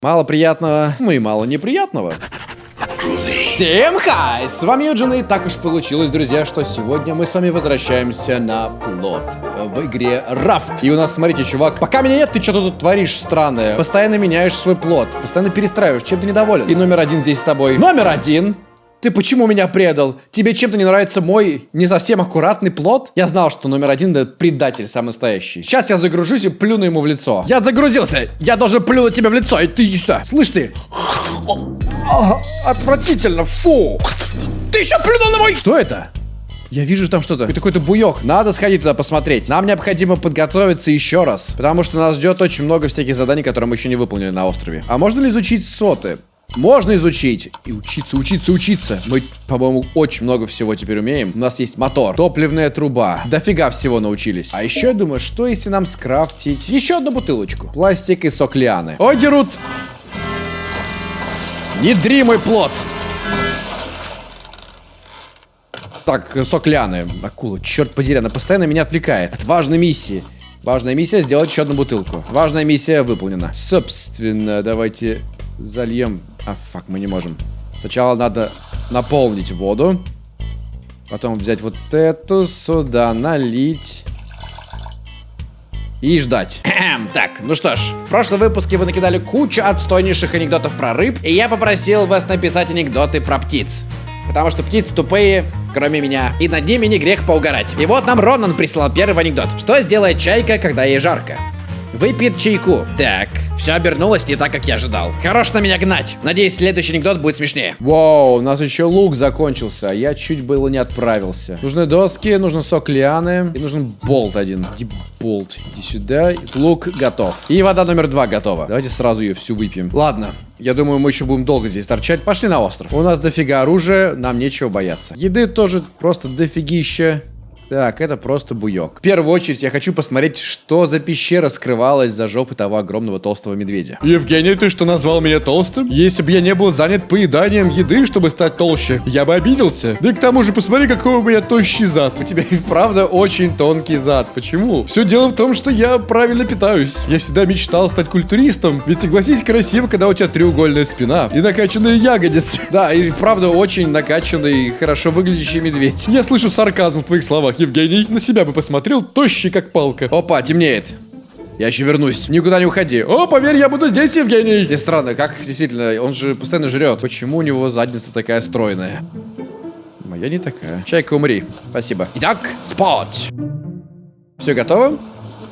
Мало приятного, ну и мало неприятного. Всем хай! С вами Юджин, и так уж получилось, друзья, что сегодня мы с вами возвращаемся на плот в игре Рафт. И у нас, смотрите, чувак, пока меня нет, ты что-то тут творишь странное. Постоянно меняешь свой плот, постоянно перестраиваешь, чем ты недоволен. И номер один здесь с тобой. Номер один! Ты почему меня предал? Тебе чем-то не нравится мой не совсем аккуратный плод? Я знал, что номер один это предатель самый настоящий. Сейчас я загружусь и плюну ему в лицо. Я загрузился! Я должен плюнуть тебе в лицо, и ты иди сюда. Слышь ты? Отвратительно, фу! Ты еще плюнул на мой... Что это? Я вижу там что-то. Это какой-то буек. Надо сходить туда посмотреть. Нам необходимо подготовиться еще раз. Потому что нас ждет очень много всяких заданий, которые мы еще не выполнили на острове. А можно ли изучить соты? Можно изучить. И учиться, учиться, учиться. Мы, по-моему, очень много всего теперь умеем. У нас есть мотор, топливная труба. Дофига всего научились. А еще я думаю, что если нам скрафтить еще одну бутылочку? Пластик и сок лианы. Ой, дерут! Не дри мой плод! Так, сок лианы. Акула, черт подери, она постоянно меня отвлекает. От важной миссии. Важная миссия сделать еще одну бутылку. Важная миссия выполнена. Собственно, давайте зальем а, фак, мы не можем. Сначала надо наполнить воду. Потом взять вот эту сюда, налить. И ждать. так, ну что ж, в прошлом выпуске вы накидали кучу отстойнейших анекдотов про рыб, и я попросил вас написать анекдоты про птиц. Потому что птицы тупые, кроме меня, и над ними не грех поугарать. И вот нам Ронан прислал первый анекдот. Что сделает чайка, когда ей жарко? Выпьет чайку. Так, все обернулось не так, как я ожидал. Хорош на меня гнать. Надеюсь, следующий анекдот будет смешнее. Вау, у нас еще лук закончился. Я чуть было не отправился. Нужны доски, нужен сок лианы и нужен болт один. Иди болт, иди сюда. Лук готов. И вода номер два готова. Давайте сразу ее всю выпьем. Ладно, я думаю, мы еще будем долго здесь торчать. Пошли на остров. У нас дофига оружия, нам нечего бояться. Еды тоже просто дофигища. Так, это просто буек. В первую очередь я хочу посмотреть, что за пещера скрывалась за жопой того огромного толстого медведя. Евгений, ты что, назвал меня толстым? Если бы я не был занят поеданием еды, чтобы стать толще, я бы обиделся. Да и к тому же, посмотри, какой у меня тощий зад. У тебя и правда очень тонкий зад. Почему? Все дело в том, что я правильно питаюсь. Я всегда мечтал стать культуристом. Ведь согласись, красиво, когда у тебя треугольная спина и накачанные ягодицы. Да, и правда очень накачанный, хорошо выглядящий медведь. Я слышу сарказм в твоих словах. Евгений, на себя бы посмотрел, тощий как палка. Опа, темнеет. Я еще вернусь. Никуда не уходи. О, поверь, я буду здесь, Евгений. И странно, как действительно, он же постоянно жрет. Почему у него задница такая стройная? Моя не такая. Чайка, умри. Спасибо. Итак, спот. Все готово?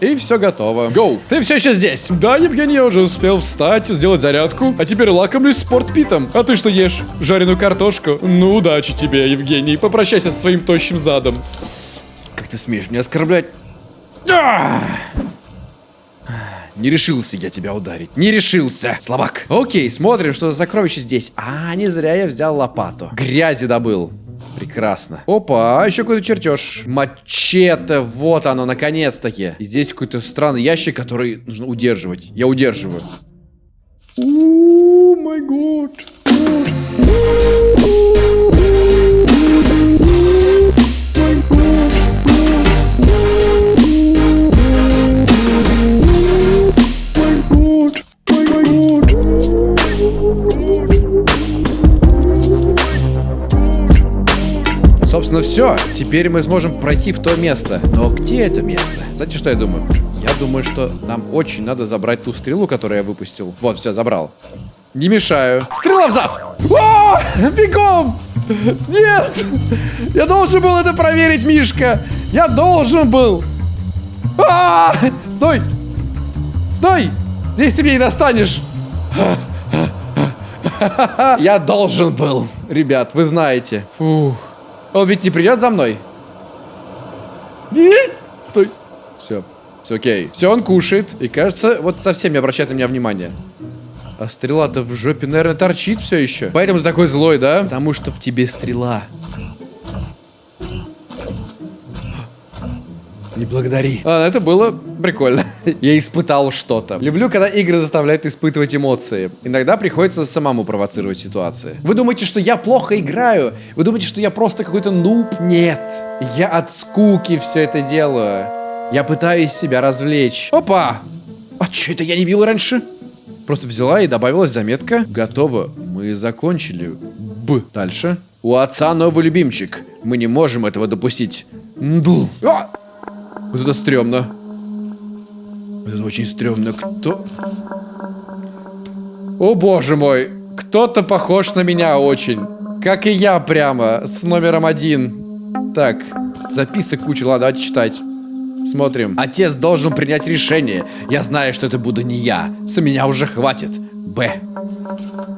И все готово. Гоу. Ты все еще здесь? Да, Евгений, я уже успел встать, сделать зарядку, а теперь лакомлюсь спортпитом. А ты что ешь? Жареную картошку? Ну, удачи тебе, Евгений. Попрощайся со своим тощим задом. Как ты смеешь меня оскорблять? Не решился я тебя ударить. Не решился. Слабак. Окей, смотрим, что за сокровище здесь. А, не зря я взял лопату. Грязи добыл. Прекрасно. Опа, а еще какой-то чертеж. Мачете, вот оно, наконец-таки. Здесь какой-то странный ящик, который нужно удерживать. Я удерживаю. О, май год. Собственно, все. Теперь мы сможем пройти в то место. Но где это место? Знаете, что я думаю? Я думаю, что нам очень надо забрать ту стрелу, которую я выпустил. Вот, все, забрал. Не мешаю. Стрела в зад! О, бегом! Нет! Я должен был это проверить, Мишка! Я должен был! А -а -а! Стой! Стой! Здесь ты меня не достанешь! Я должен был, ребят, вы знаете. Фух. Он ведь не придет за мной? Нет! Стой. Все. Все окей. Все, он кушает. И кажется, вот совсем не обращает на меня внимания. А стрела-то в жопе, наверное, торчит все еще. Поэтому ты такой злой, да? Потому что в тебе стрела. Не благодари. А, это было прикольно. Я испытал что-то. Люблю, когда игры заставляют испытывать эмоции. Иногда приходится самому провоцировать ситуации. Вы думаете, что я плохо играю? Вы думаете, что я просто какой-то нуб? Нет. Я от скуки все это делаю. Я пытаюсь себя развлечь. Опа! А что это я не видел раньше? Просто взяла и добавилась заметка. Готово. Мы закончили. Б. Дальше. У отца новый любимчик. Мы не можем этого допустить. Нду. А! Вот это стрёмно. Это очень стрёмно. Кто? О боже мой. Кто-то похож на меня очень. Как и я прямо. С номером один. Так. Записок куча. Ладно, давайте читать. Смотрим. Отец должен принять решение. Я знаю, что это буду не я. С меня уже хватит. Б.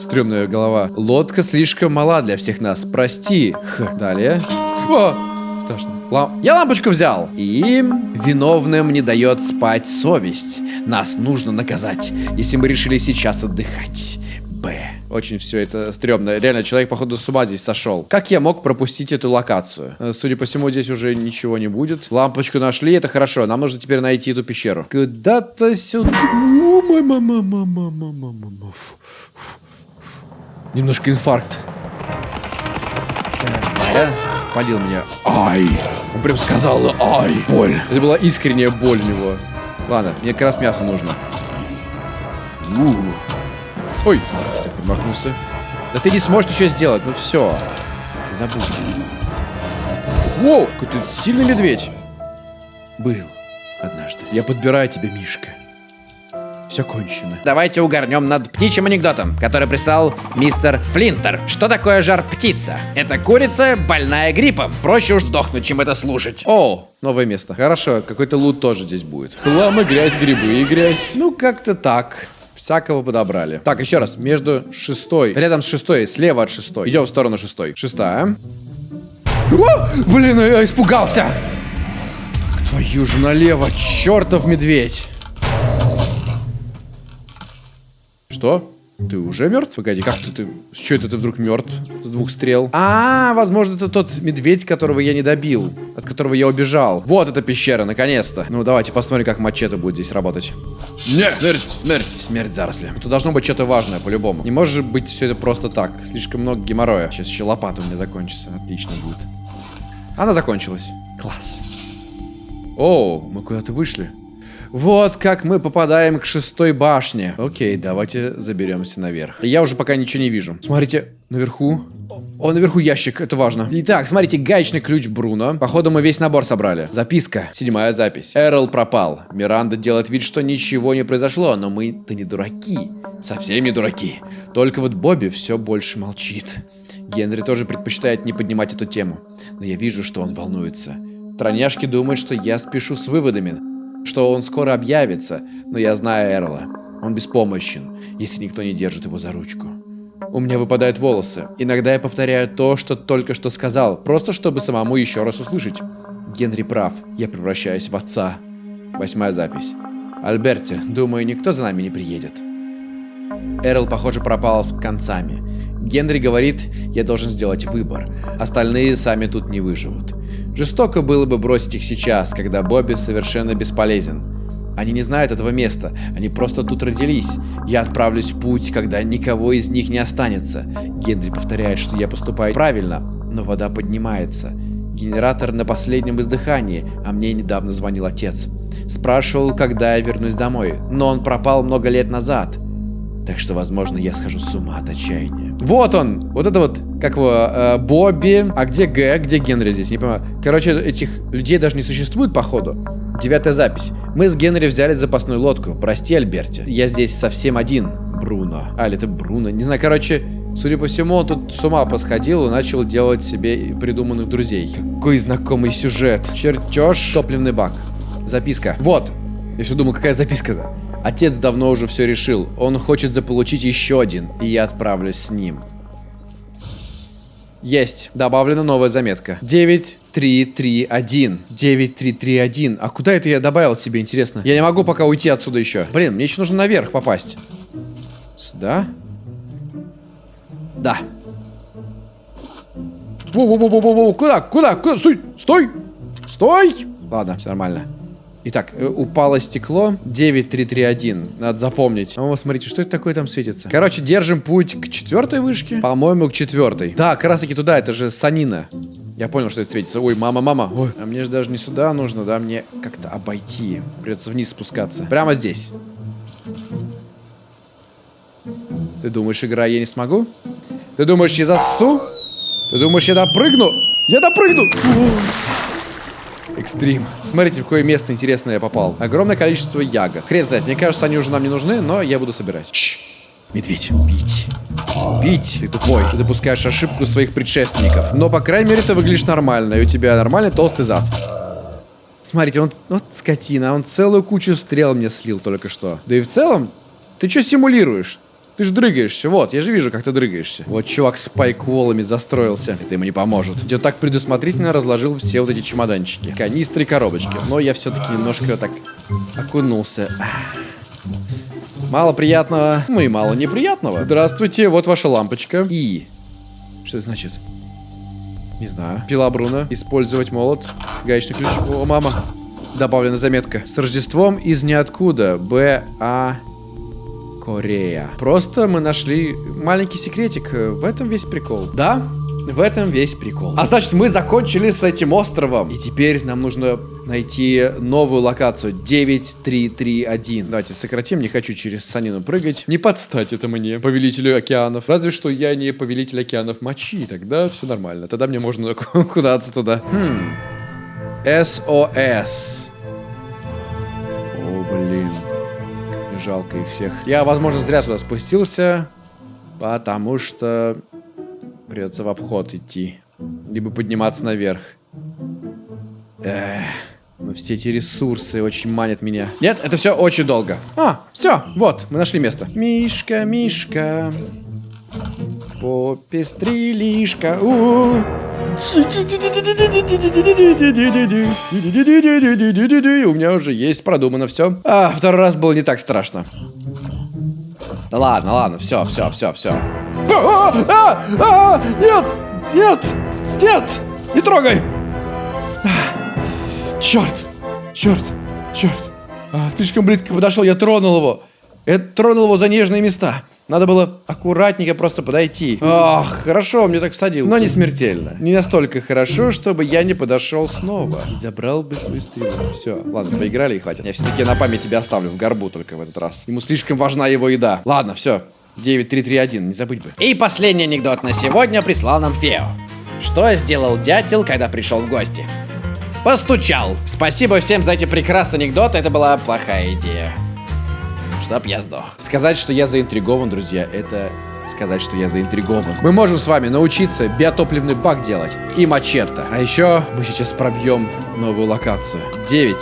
Стрёмная голова. Лодка слишком мала для всех нас. Прости. Х. Далее. О! Страшно. Лам... Я лампочку взял. И виновным не дает спать совесть. Нас нужно наказать, если мы решили сейчас отдыхать. Б. Очень все это стрёмно. Реально, человек, походу, с ума здесь сошел. Как я мог пропустить эту локацию? Э, Судя по всему, здесь уже ничего не будет. Лампочку нашли, это хорошо. Нам нужно теперь найти эту пещеру. Куда-то сюда. О, мама, Так, спалил меня. Ай! Он прям сказал, ай, боль. Это была искренняя боль у него. Ладно, мне как раз мясо нужно. У. Ой, так промахнулся. Да ты не сможешь ничего сделать, ну все. Забудь. Воу, какой тут сильный медведь. Был однажды. Я подбираю тебе, Мишка. Все кончено. Давайте угорнем над птичьим анекдотом, который прислал мистер Флинтер. Что такое жар-птица? Это курица, больная гриппом. Проще уж сдохнуть, чем это слушать. О, новое место. Хорошо, какой-то лут тоже здесь будет. Хлам и грязь, грибы и грязь. Ну, как-то так. Всякого подобрали. Так, еще раз. Между шестой. Рядом с шестой. Слева от шестой. Идем в сторону шестой. Шестая. О! Блин, я испугался. Твою же налево. Чертов медведь. Что? Ты уже мертв? Погоди, как ты, ты... С чего это ты вдруг мертв? С двух стрел? А, возможно, это тот медведь, которого я не добил. От которого я убежал. Вот эта пещера, наконец-то. Ну, давайте посмотрим, как мачете будет здесь работать. Нет! Смерть, смерть, смерть заросли. Тут должно быть что-то важное, по-любому. Не может быть все это просто так. Слишком много геморроя. Сейчас еще лопата у меня закончится. Отлично будет. Она закончилась. Класс. О, мы куда-то вышли. Вот как мы попадаем к шестой башне. Окей, давайте заберемся наверх. Я уже пока ничего не вижу. Смотрите, наверху. О, наверху ящик, это важно. Итак, смотрите, гаечный ключ Бруно. Походу, мы весь набор собрали. Записка. Седьмая запись. Эрл пропал. Миранда делает вид, что ничего не произошло, но мы-то не дураки. Совсем не дураки. Только вот Бобби все больше молчит. Генри тоже предпочитает не поднимать эту тему. Но я вижу, что он волнуется. Троняшки думают, что я спешу с выводами что он скоро объявится, но я знаю Эрла. Он беспомощен, если никто не держит его за ручку. У меня выпадают волосы. Иногда я повторяю то, что только что сказал, просто чтобы самому еще раз услышать. Генри прав, я превращаюсь в отца. Восьмая запись. Альберти, думаю, никто за нами не приедет. Эрл, похоже, пропал с концами. Генри говорит, я должен сделать выбор. Остальные сами тут не выживут. Жестоко было бы бросить их сейчас, когда Бобби совершенно бесполезен. Они не знают этого места, они просто тут родились. Я отправлюсь в путь, когда никого из них не останется. Генри повторяет, что я поступаю правильно, но вода поднимается. Генератор на последнем издыхании, а мне недавно звонил отец. Спрашивал, когда я вернусь домой, но он пропал много лет назад. Так что, возможно, я схожу с ума от отчаяния. Вот он! Вот это вот, как его, э, Бобби. А где Г? Где Генри здесь? Не понимаю. Короче, этих людей даже не существует, походу. Девятая запись. Мы с Генри взяли запасную лодку. Прости, Альберти. Я здесь совсем один. Бруно. А, это Бруно. Не знаю, короче... Судя по всему, он тут с ума посходил и начал делать себе придуманных друзей. Какой знакомый сюжет. Чертеж, топливный бак. Записка. Вот. Я все думал, какая записка-то? Отец давно уже все решил. Он хочет заполучить еще один, и я отправлюсь с ним. Есть. Добавлена новая заметка. 9331. 9331. А куда это я добавил себе, интересно? Я не могу пока уйти отсюда еще. Блин, мне еще нужно наверх попасть. Сюда? Да. Воу-воу-воу-воу-воу. Куда? Куда? Куда? Стой! Стой! Стой! Ладно, все нормально. Итак, э, упало стекло 9331. Надо запомнить. О, смотрите, что это такое там светится. Короче, держим путь к четвертой вышке. По-моему, к четвертой. Да, как раз таки туда, это же санина. Я понял, что это светится. Ой, мама, мама. Ой, а мне же даже не сюда нужно, да? Мне как-то обойти. Придется вниз спускаться. Прямо здесь. Ты думаешь, игра, я не смогу? Ты думаешь, я засу? Ты думаешь, я допрыгну? Я допрыгну! Экстрим. Смотрите, в какое место интересное я попал. Огромное количество ягод. Хрен знает, мне кажется, они уже нам не нужны, но я буду собирать. Чш. Медведь. Убить. Убить. Ты тупой. Ты допускаешь ошибку своих предшественников. Но, по крайней мере, ты выглядишь нормально. И у тебя нормальный толстый зад. Смотрите, он... Вот скотина. Он целую кучу стрел мне слил только что. Да и в целом, ты что симулируешь? Ты же дрыгаешься, вот, я же вижу, как ты дрыгаешься. Вот чувак с пайкволами застроился. Это ему не поможет. Я так предусмотрительно разложил все вот эти чемоданчики. Канистры и коробочки. Но я все-таки немножко так окунулся. Мало приятного, ну и мало неприятного. Здравствуйте, вот ваша лампочка. И... Что это значит? Не знаю. Пила Бруно. Использовать молот. Гаечный ключ. О, мама. Добавлена заметка. С Рождеством из ниоткуда. Б. А. Корея. Просто мы нашли маленький секретик. В этом весь прикол. Да, в этом весь прикол. А значит, мы закончили с этим островом. И теперь нам нужно найти новую локацию. 9331. Давайте сократим. Не хочу через санину прыгать. Не подстать это мне, повелителю океанов. Разве что я не повелитель океанов мочи. Тогда все нормально. Тогда мне можно куда-то туда. Хм. СОС. О, блин. Жалко их всех. Я, возможно, зря сюда спустился, потому что придется в обход идти. Либо подниматься наверх. Эх, но все эти ресурсы очень манят меня. Нет, это все очень долго. А, все, вот, мы нашли место. Мишка, Мишка. Попестрилишка. У -у У меня уже есть продумано все. А, второй раз было не так страшно. Да ладно, ладно, все, все, все, все. А, а, а, нет, нет, нет, не трогай. Черт, черт, черт. А, слишком близко подошел, я тронул его. Я тронул его за нежные места. Надо было аккуратненько просто подойти. Ах, хорошо, мне так всадил. Но не смертельно. Не настолько хорошо, чтобы я не подошел снова. И забрал бы свою стрелу. Все, ладно, поиграли и хватит. Я все-таки на память тебя оставлю в горбу только в этот раз. Ему слишком важна его еда. Ладно, все. 9331, не забыть бы. И последний анекдот на сегодня прислал нам Фео. Что сделал дятел, когда пришел в гости? Постучал. Спасибо всем за эти прекрасные анекдоты, это была плохая идея чтоб я сдох. Сказать, что я заинтригован, друзья, это сказать, что я заинтригован. Мы можем с вами научиться биотопливный бак делать и мачете. А еще мы сейчас пробьем новую локацию. 9.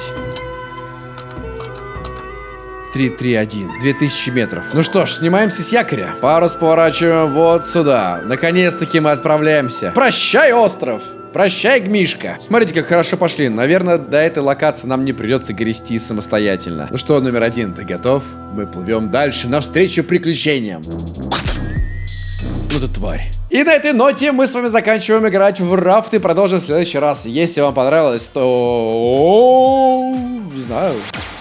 331. 2000 метров. Ну что ж, снимаемся с якоря. Парус поворачиваем вот сюда. Наконец-таки мы отправляемся. Прощай, остров! Прощай, Гмишка. Смотрите, как хорошо пошли. Наверное, до этой локации нам не придется грести самостоятельно. Ну что, номер один, ты готов? Мы плывем дальше, навстречу приключениям. Ну ты тварь. И на этой ноте мы с вами заканчиваем играть в рафт и продолжим в следующий раз. Если вам понравилось, то... Знаю.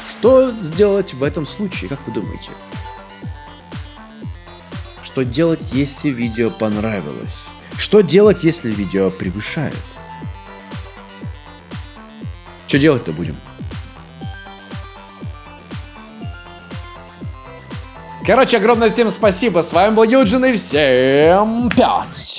Что сделать в этом случае, как вы думаете? Что делать, если видео понравилось? Что делать, если видео превышает? Что делать-то будем? Короче, огромное всем спасибо. С вами был Юджин и всем пять.